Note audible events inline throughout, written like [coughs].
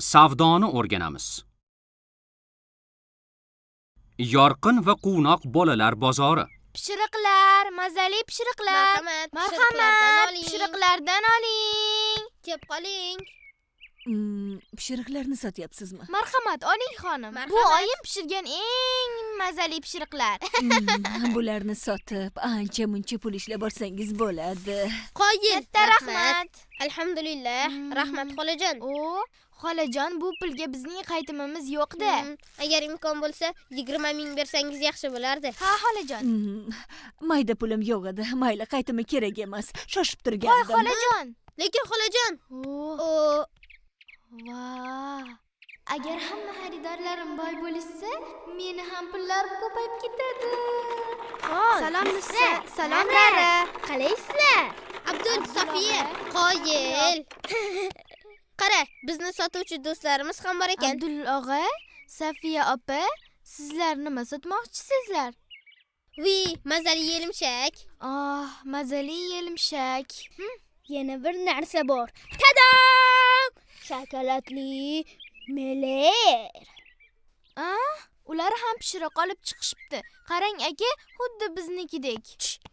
Savdoni o'rganamiz. Yorqin va quvnoq bolalar bozori. Pishiriqlar, mazali pishiriqlar. Marhamat, Marhamat, pishiriqlardan oling. Kelib qoling. Mm, pishiriqlarni sotyapsizmi Marhamat, oling xonim. Bu oyim pishirgan eng mazali pishiriqlar. [laughs] Mm, bularni sotib ancha muncha pul ishlab olsangiz bo'ladi Qoyil. Katta rahmat. Alhamdulillah. Mm. Rahmat xolajon. O, xolajon, bu pulga bizning qaytimimiz yo'q-da. Mm, Agar imkon bo'lsa, 20 ming bersangiz yaxshi bo'lardi. Ha, xolajon. Mm, mayda pulim yo'q edi mayli qaytimi kerak emas shoshib Voy, turgandim xolajon. Lekin xolajon, O, o va. Agar hamma xaridorlarim boy bo'lishsa, meni ham pullarim ko'payib ketadi. Salom Nusa, salom Rara. Qalaysizlar? Abdul og'a. qoyil. [laughs] Qara, bizni sotuvchi do'stlarimiz ham bor ekan. Abdul og'a, Safiya opa, sizlar nima sotmoqchisizlar? Vi, mazali yelimshak. Oh, mazali yelimshak. Yana bir narsa bor. Tadam! Shokoladli meler. Ah, ular ham pishiriq olib chiqishibdi. Qarang aka, xuddi biznikidek.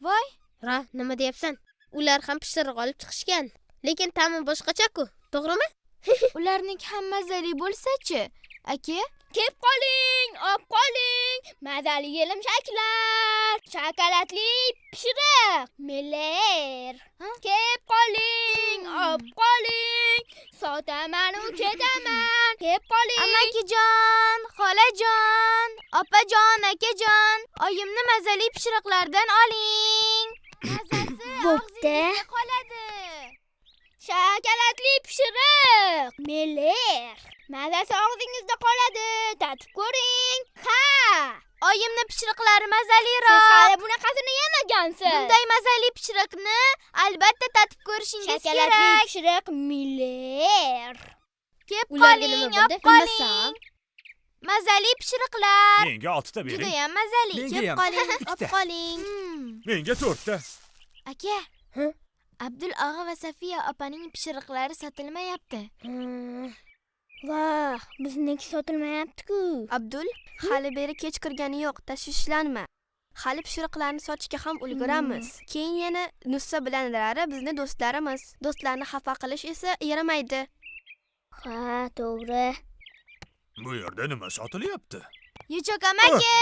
Voy, Ra, nima deyapsan? Ular ham pishiriq olib chiqishgan. Lekin ta'mi boshqacha-ku, to'g'rimi? [laughs] ularniki ham mazali bo'lsa-chi? Aka, Kelib qoling, olib qoling. Mazali yelimshaklar, shokoladli pishiriq, meler. Kelib qoling, olib qoling. Sotaman u ketaman. Kelib qoling. amakijon, xolajon, opajon, akajon, oyimni mazali pishiriqlardan oling. [coughs] Mazasi Bo'pti. qoladi. Shokoladli pishiriq, meler. Mazasi og'zingizda qoladi. Tatib ko'ring. Ha! Oyimni pishiriqlari Siz mazaliroq. hali bunaqasini yemagansiz. Bunday mazali pishiriqni albatta tatib ko'rishingiz shokoladli kerak. pishiriq miler. Kelib qoling, olib qoling. Mazali pishiriqlar. Menga oltita bering. Judayam mazali. Kelib qoling, [laughs] olib qoling. Hmm. Menga to'rtta. Aka. Og'a va Safiya opaning pishiriqlari sotilmayapti. Vah, bizniki sotilmayapti-ku. Abdul, hali beri kech kirgani yo'q, tashvishlanma. Hali pishiriqlarni sotishga ham ulguramiz. Keyin yana Nussa bilan Rara bizni do'stlarimiz. Do'stlarni xafa qilish esa yaramaydi. Ha, to'g'ri. Bu yerda nima sotilyapti? Yuchoq [laughs] amaki,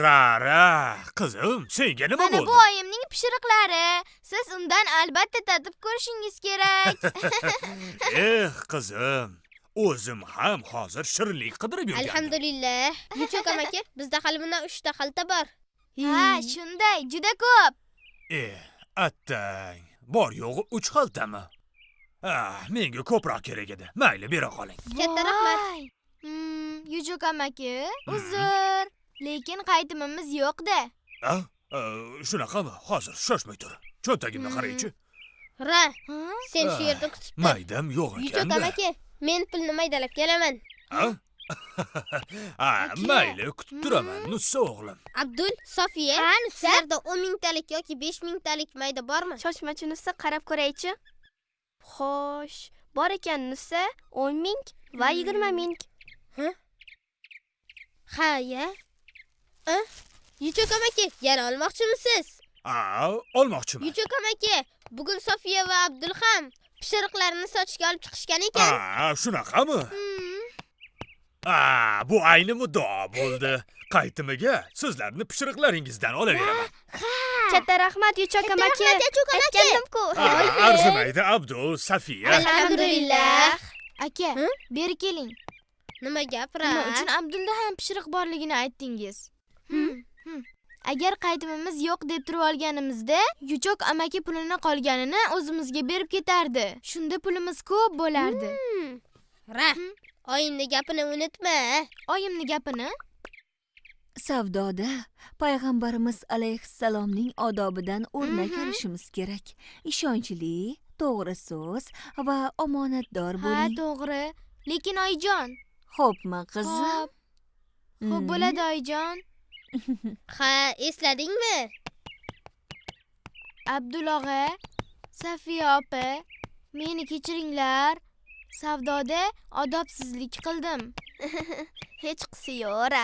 Rara, qizim, senga nima mana bu bo'ldi? oyimning pishiriqlari. Siz undan albatta tatib ko'rishingiz kerak. [laughs] Eh, qizim, o'zim ham hozir shirinlik qidirib yurgandim. Alhamdulillah. Yuchoq amaki, bizda hali bundan 3 ta xalta bor. ha, shunday, juda ko'p. Eh, attang, bor yo'g'i 3 xaltami? Ah, menga ko'proq kerak edi. Mayli, bera qoling. Katta rahmat. Hmm, Yuchoq amaki, uzr. Lekin qaytimimiz yo'q-da. Ah, shunaqami? Hozir shoshmay tur. Cho'ntagimni Hmm. qaraychi. Ra, Ha? sen shu yerda kutib tur. Maydam yo'q Yuchoq ekanda. amaki, men pulni maydalab kelaman. [laughs] Aka. mayli, kutib turaman, Hmm. Nussa o'g'lim. Abdul, Sofiya, Ha, sizlarda 10 mingtalik yoki 5 mingtalik mayda bormi? Shoshmachi Nussa qarab ko'raychi. Xo'sh, bor ekan Nussa 10 ming va 20 ming. Ha, ya. Yuchoq amaki, yana olmoqchimisiz? Ah, olmoqchiman. Yuchoq amaki, bugun Sofiya va Abdul ham pishiriqlarini sotishga olib chiqishgan ekan. Ah, shunaqami? Hmm. Ah, bu ayni muddao bo'ldi. Qaytimiga sizlarni pishiriqlaringizdan olaveraman. [gasps] Katta rahmat. Yuchoq amaki. Aytgandim-ku. Arzimaydi Abdul, Safiya. Alhamdulillah. Aka, beri keling. Nima gap, Ra? Nima uchun Abdulda ham pishiriq borligini aytdingiz? Hmm. Hmm. Agar qaytimimiz yo'q deb turib olganimizda, Yuchoq amaki pulini qolganini o'zimizga berib ketardi. Shunda pulimiz ko'p bo'lardi. Ra, oyimni gapini unutma. Oyimni gapini savdoda payg'ambarimiz alayhissalomning odobidan o'rnak Mhm. olishimiz kerak ishonchli to'g'ri so'z va omonatdor Ha, bo'ling to'g'ri. Lekin oyijon. Xo'pmi qizim Xo'p. Xo'p Mm. bo'ladi oyijon. [laughs] Ha, esladingmi? Abdul og'a, Safiya opa, meni kechiringlar. savdoda odobsizlik qildim [laughs] hech qisi yo'ra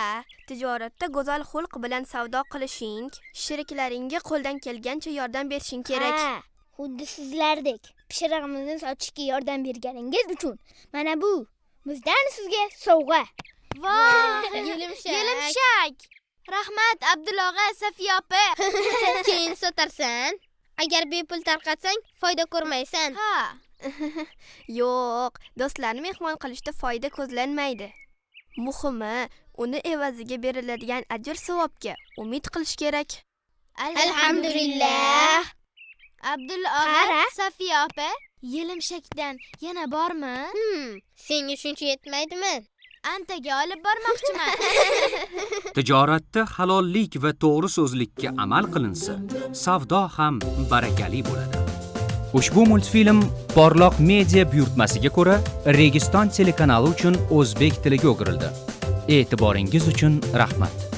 tijoratda go'zal xulq bilan savdo qilishing sheriklaringga qo'ldan kelgancha yordam berishing kerak Ha, xuddi sizlardek pishirig'imizni sotishga yordam berganingiz uchun mana bu bizdan sizga sovg'a. Voh [laughs] yelimshak. Yelimshak. Rahmat abdulla og'a safiya opa. [laughs] [laughs] Keyin sotarsan. Agar bepul tarqatsang foyda ko'rmaysan. Ha. Yo'q do'stlarni mehmon qilishda foyda ko'zlanmaydi. Muhimi uni evaziga beriladigan ajr savobga umid qilish kerak. Alhamdulillah. Abdulla og'a safiya opa yelimshakdan yana bormi hmm, senga shuncha yetmaydimi antaga olib bormoqchiman [laughs] Tijoratda halollik va to'g'ri so'zlikka amal qilinsa, savdo ham barakali bo'ladi. Ushbu multfilm Porloq media buyurtmasiga ko'ra Registon telekanali uchun o'zbek tiliga o'girildi. E'tiboringiz uchun rahmat.